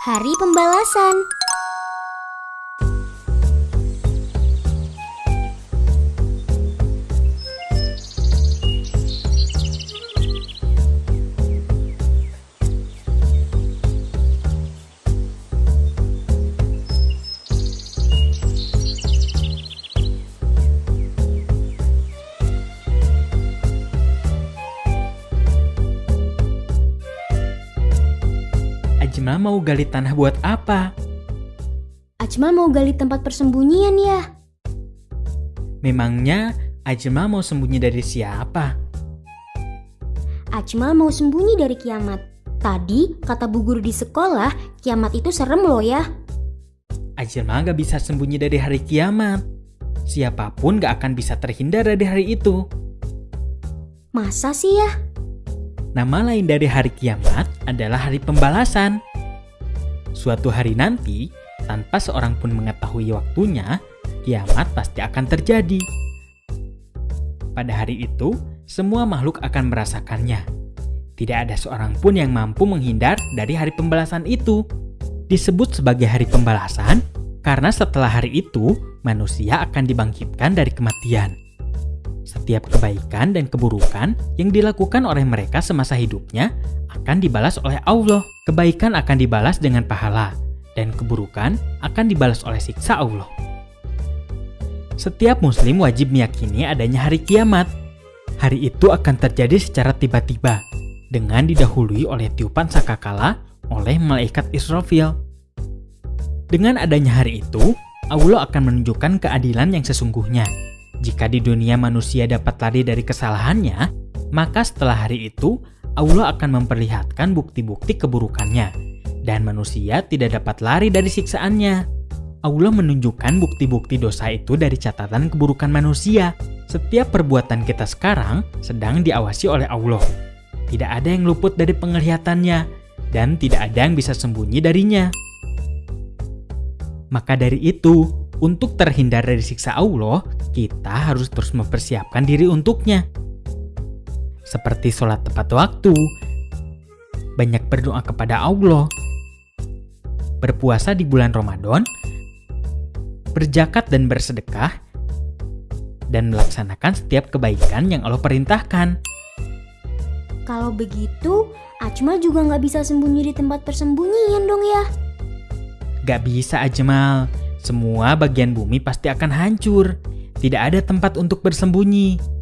Hari Pembalasan. Ajma mau gali tanah buat apa? Ajmal mau gali tempat persembunyian ya. Memangnya Ajma mau sembunyi dari siapa? Ajmal mau sembunyi dari kiamat. Tadi kata bu guru di sekolah, kiamat itu serem loh ya. Ajma gak bisa sembunyi dari hari kiamat. Siapa pun gak akan bisa terhindar dari hari itu. Masa sih ya? Nama lain dari hari kiamat adalah hari pembalasan. Suatu hari nanti, tanpa seorang pun mengetahui waktunya, kiamat pasti akan terjadi. Pada hari itu, semua makhluk akan merasakannya. Tidak ada seorang pun yang mampu menghindar dari hari pembalasan itu. Disebut sebagai hari pembalasan karena setelah hari itu, manusia akan dibangkitkan dari kematian. Setiap kebaikan dan keburukan yang dilakukan oleh mereka semasa hidupnya akan dibalas oleh Allah. Kebaikan akan dibalas dengan pahala, dan keburukan akan dibalas oleh siksa Allah. Setiap muslim wajib meyakini adanya hari kiamat. Hari itu akan terjadi secara tiba-tiba, dengan didahului oleh tiupan sakakala oleh malaikat Israfil. Dengan adanya hari itu, Allah akan menunjukkan keadilan yang sesungguhnya. Jika di dunia manusia dapat lari dari kesalahannya, maka setelah hari itu Allah akan memperlihatkan bukti-bukti keburukannya, dan manusia tidak dapat lari dari siksaannya. Allah menunjukkan bukti-bukti dosa itu dari catatan keburukan manusia. Setiap perbuatan kita sekarang sedang diawasi oleh Allah. Tidak ada yang luput dari penglihatannya, dan tidak ada yang bisa sembunyi darinya. Maka dari itu, untuk terhindar dari siksa Allah, kita harus terus mempersiapkan diri untuknya. Seperti sholat tepat waktu, banyak berdoa kepada Allah, berpuasa di bulan Ramadan, berjakat dan bersedekah, dan melaksanakan setiap kebaikan yang Allah perintahkan. Kalau begitu, Ajmal juga nggak bisa sembunyi di tempat persembunyian dong ya. Gak bisa Ajmal, semua bagian bumi pasti akan hancur. Tidak ada tempat untuk bersembunyi.